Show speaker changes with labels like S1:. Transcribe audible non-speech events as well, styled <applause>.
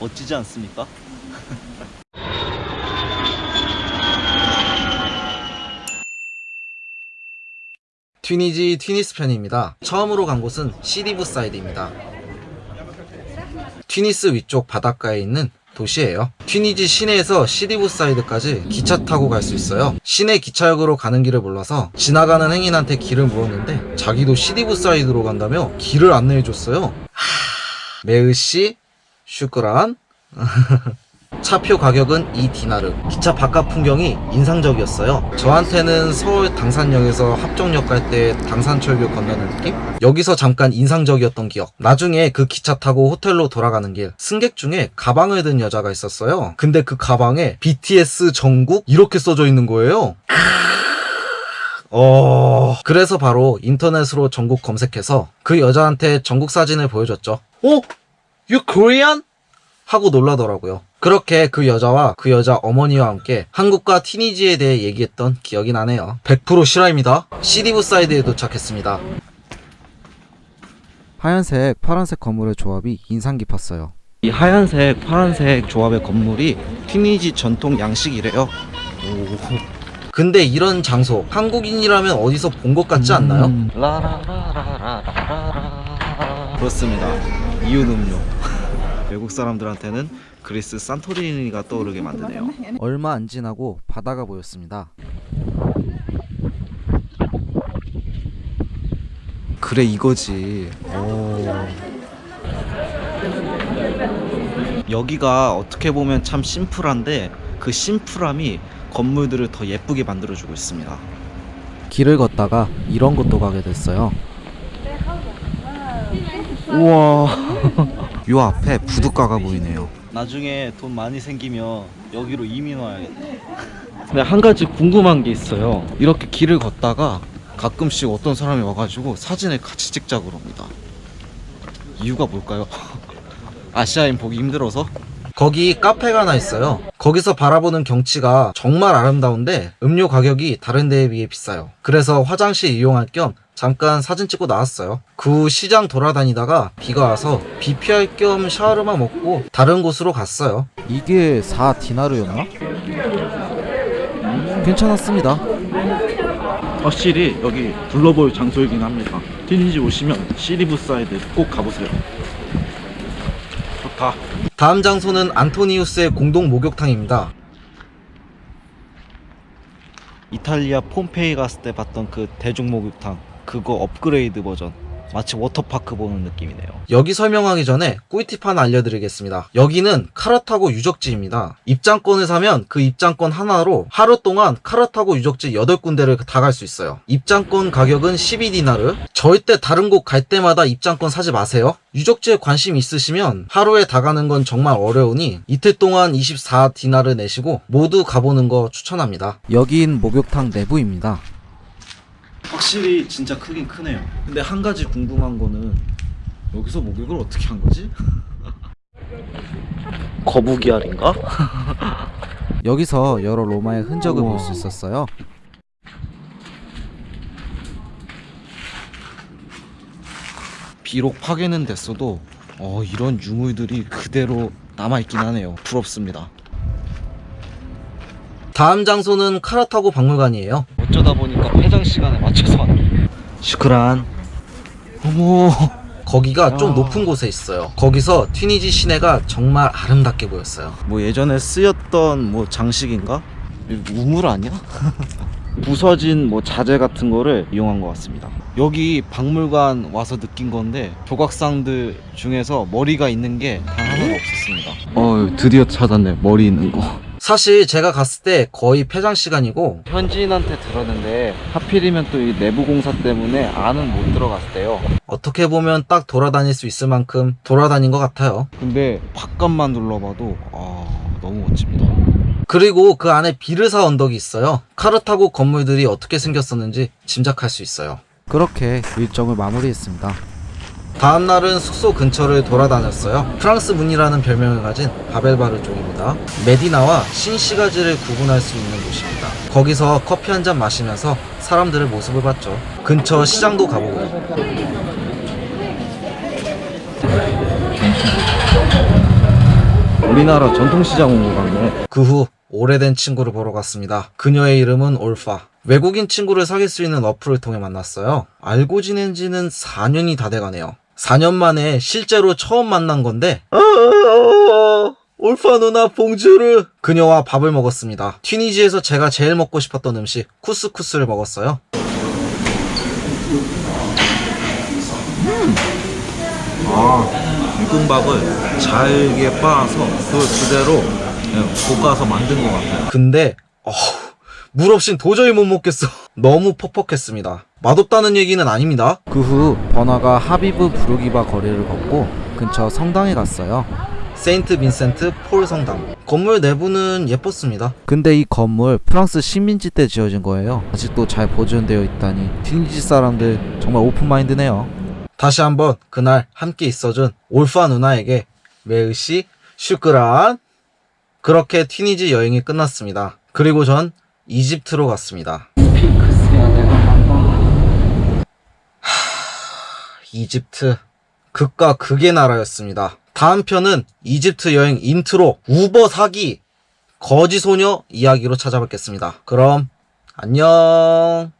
S1: 멋지지 않습니까? <laughs>
S2: 튀니지 튀니스 편입니다. 처음으로 간 곳은 시디부 사이드입니다. 튀니스 위쪽 바닷가에 있는 도시예요. 튀니지 시내에서 시디부 사이드까지 기차 타고 갈 수 있어요. 시내 기차역으로 가는 길을 몰라서 지나가는 행인한테 길을 물었는데 자기도 시디부 사이드로 간다며 길을 안내해줬어요. 하... 메으시 슈크란? <laughs> 차표 가격은 2디나르. 기차 바깥 풍경이 인상적이었어요. 저한테는 서울 당산역에서 합정역 갈 때 당산철교 건너는 느낌? 여기서 잠깐 인상적이었던 기억. 나중에 그 기차 타고 호텔로 돌아가는 길. 승객 중에 가방을 든 여자가 있었어요. 근데 그 가방에 BTS 전국 이렇게 써져 있는 거예요. 어... 그래서 바로 인터넷으로 전국 검색해서 그 여자한테 전국 사진을 보여줬죠. 어? You Korean? 하고 놀라더라고요. 그렇게 그 여자와 그 여자 어머니와 함께 한국과 티니지에 대해 얘기했던 기억이 나네요. 100% 실화입니다. 시리브 사이드에 도착했습니다. 하얀색, 파란색 건물의 조합이 인상 깊었어요.
S1: 이 하얀색, 파란색 조합의 건물이 튀니지 전통 양식이래요. 오.
S2: 근데 이런 장소 한국인이라면 어디서 본 것 같지 않나요?
S1: 음. 그렇습니다. 이윤 음료. <laughs> 외국 사람들한테는 그리스 산토리니가 떠오르게 만드네요.
S2: 얼마 안 지나고 바다가 보였습니다.
S1: 그래 이거지. 오. 여기가 어떻게 보면 참 심플한데 그 심플함이 건물들을 더 예쁘게 만들어주고 있습니다.
S2: 길을 걷다가 이런 곳도 가게 됐어요.
S1: 우와. <laughs> 요 앞에 부둣가가 보이네요. 나중에 돈 많이 생기면 여기로 이민 와야겠네. 근데 한 가지 궁금한 게 있어요. 이렇게 길을 걷다가 가끔씩 어떤 사람이 와가지고 사진을 같이 찍자고 그럽니다. 이유가 뭘까요? <laughs> 아시아인 보기 힘들어서?
S2: 거기 카페가 하나 있어요. 거기서 바라보는 경치가 정말 아름다운데 음료 가격이 다른 데에 비해 비싸요. 그래서 화장실 이용할 겸 잠깐 사진 찍고 나왔어요. 그 후 시장 돌아다니다가 비가 와서 비 피할 겸 샤와르마 먹고 다른 곳으로 갔어요. 이게 4디나르였나? 괜찮았습니다.
S1: 확실히 여기 둘러볼 장소이긴 합니다. 튀니지 오시면 시디부 사이드 꼭 가보세요. 좋다.
S2: 다음 장소는 안토니우스의 공동 목욕탕입니다.
S1: 이탈리아 폼페이 갔을 때 봤던 그 대중 목욕탕 그거 업그레이드 버전 마치 워터파크 보는 느낌이네요
S2: 여기 설명하기 전에 꿀팁 하나 알려드리겠습니다. 여기는 카르타고 유적지입니다. 입장권을 사면 그 입장권 하나로 하루 동안 카르타고 유적지 8군데를 다 갈 수 있어요. 입장권 가격은 12디나르. 절대 다른 곳 갈 때마다 입장권 사지 마세요. 유적지에 관심 있으시면 하루에 다 가는 건 정말 어려우니 이틀 동안 24디나르 내시고 모두 가보는 거 추천합니다. 여긴 목욕탕 내부입니다.
S1: 확실히 진짜 크긴 크네요 근데 한 가지 궁금한 거는 여기서 목욕을 어떻게 한 거지? <laughs> 거북이 알인가? <laughs>
S2: 여기서 여러 로마의 흔적을. 볼 수 있었어요.
S1: 비록 파괴는 됐어도 어, 이런 유물들이 그대로 남아있긴 하네요 부럽습니다
S2: 다음 장소는 카라타고 박물관이에요.
S1: 어쩌다 보니 까 폐장 시간에 맞춰서 왔네 슈크란 어머
S2: 거기가 좀
S1: 야.
S2: 높은 곳에 있어요. 거기서 튀니지 시내가 정말 아름답게 보였어요.
S1: 뭐 예전에 쓰였던 뭐 장식인가? 우물 아니야? <laughs> 부서진 뭐 자재 같은 거를 이용한 것 같습니다. 여기 박물관 와서 느낀 건데 조각상들 중에서 머리가 있는 게 단 하나도 없었습니다. 어 드디어 찾았네 머리 있는 거.
S2: 사실 제가 갔을 때 거의 폐장 시간이고
S1: 현지인한테 들었는데 하필이면 또 이 내부 공사 때문에 안은 못 들어갔대요.
S2: 어떻게 보면 딱 돌아다닐 수 있을 만큼 돌아다닌 것 같아요.
S1: 근데 바깥만 둘러봐도 아 너무 멋집니다.
S2: 그리고 그 안에 비르사 언덕이 있어요. 카르 타고 건물들이 어떻게 생겼었는지 짐작할 수 있어요. 그렇게 일정을 마무리했습니다. 다음 날은 숙소 근처를 돌아다녔어요. 프랑스 문이라는 별명을 가진 바벨바르 쪽입니다. 메디나와 신시가지를 구분할 수 있는 곳입니다. 거기서 커피 한 잔 마시면서 사람들의 모습을 봤죠. 근처 시장도 가보고요.
S1: 우리나라 전통시장 온 것 같네.
S2: 그 후 오래된 친구를 보러 갔습니다. 그녀의 이름은 올파. 외국인 친구를 사귈 수 있는 어플을 통해 만났어요. 알고 지낸 지는 4년이 다 돼가네요. 4년 만에 실제로 처음 만난 건데 올파 누나 봉주르 그녀와 밥을 먹었습니다. 튀니지에서 제가 제일 먹고 싶었던 음식 쿠스쿠스를 먹었어요.
S1: 아, 볶음밥을 잘게 빻아서 그걸 그대로 그냥 볶아서 만든 것 같아요.
S2: 근데 어우, 물 없인 도저히 못 먹겠어. <laughs> 너무 퍽퍽했습니다. 맛없다는 얘기는 아닙니다.
S1: 그 후 버나가 하비브 부르기바 거리를 걷고 근처 성당에 갔어요.
S2: 세인트 빈센트 폴 성당. 건물 내부는 예뻤습니다.
S1: 근데 이 건물 프랑스 식민지 때 지어진 거예요. 아직도 잘 보존되어 있다니 튀니지 사람들 정말 open mind네요.
S2: 다시 한번 그날 함께 있어준 올파 누나에게 merci شكرا. 그렇게 튀니지 여행이 끝났습니다. 그리고 전 이집트로 갔습니다. 하, 이집트 극과 극의 나라였습니다. 다음 편은 이집트 여행 인트로 우버 사기 거지 소녀 이야기로 찾아뵙겠습니다. 그럼 안녕.